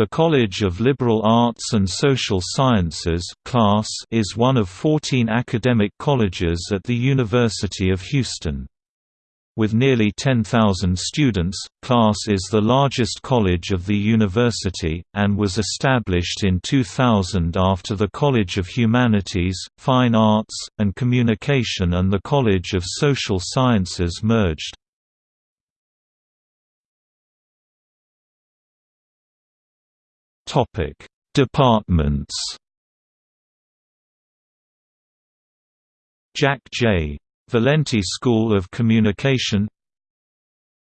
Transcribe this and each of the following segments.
The College of Liberal Arts and Social Sciences class is one of 14 academic colleges at the University of Houston. With nearly 10,000 students, class is the largest college of the university, and was established in 2000 after the College of Humanities, Fine Arts, and Communication and the College of Social Sciences merged. Topic: Departments. Jack J. Valenti School of Communication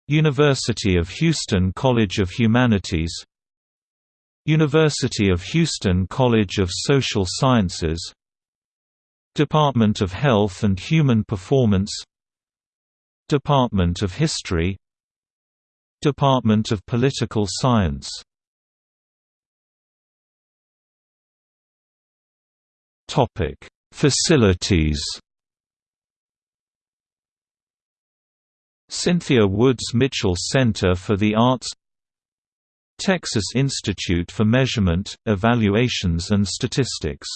University of Houston College of Humanities University of Houston College of Social Sciences Department of Health and Human Performance Department of History Department of Political Science Topic: Facilities. Cynthia Woods Mitchell Center for the Arts Texas Institute for Measurement, Evaluations and Statistics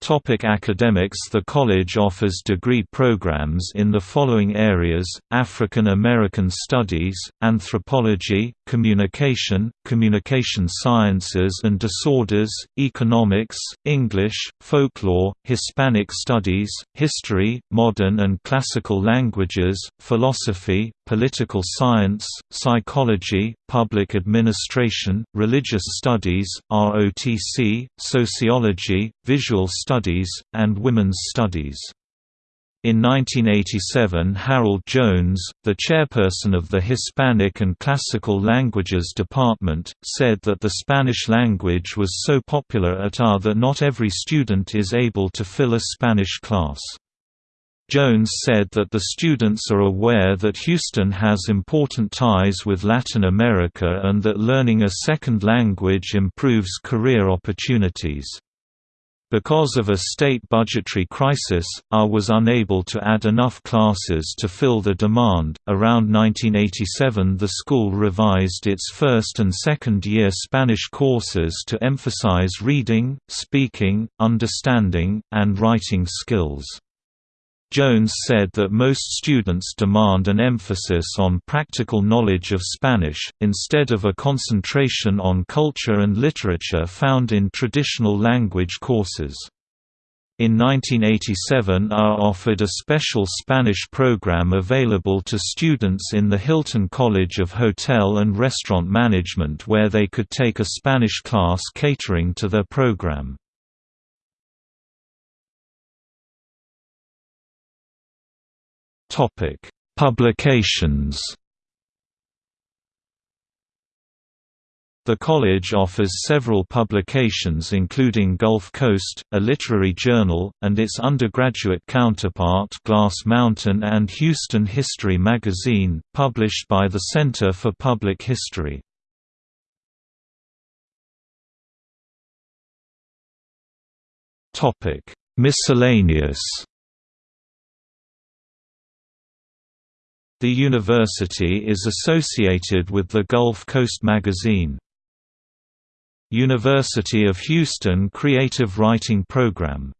Topic academics The college offers degree programs in the following areas, African American Studies, Anthropology, Communication, Communication Sciences and Disorders, Economics, English, Folklore, Hispanic Studies, History, Modern and Classical Languages, Philosophy, Political Science, Psychology, Public Administration, Religious Studies, ROTC, Sociology, Visual Studies, and Women's Studies. In 1987 Harold Jones, the chairperson of the Hispanic and Classical Languages Department, said that the Spanish language was so popular at AR that not every student is able to fill a Spanish class. Jones said that the students are aware that Houston has important ties with Latin America and that learning a second language improves career opportunities. Because of a state budgetary crisis, AR was unable to add enough classes to fill the demand. Around 1987, the school revised its first and second year Spanish courses to emphasize reading, speaking, understanding, and writing skills. Jones said that most students demand an emphasis on practical knowledge of Spanish, instead of a concentration on culture and literature found in traditional language courses. In 1987 AR offered a special Spanish program available to students in the Hilton College of Hotel and Restaurant Management where they could take a Spanish class catering to their program. Topic: Publications. The college offers several publications including Gulf Coast, a literary journal, and its undergraduate counterpart Glass Mountain and Houston History magazine, published by the Center for Public History. Miscellaneous The university is associated with the Gulf Coast magazine. University of Houston Creative Writing Program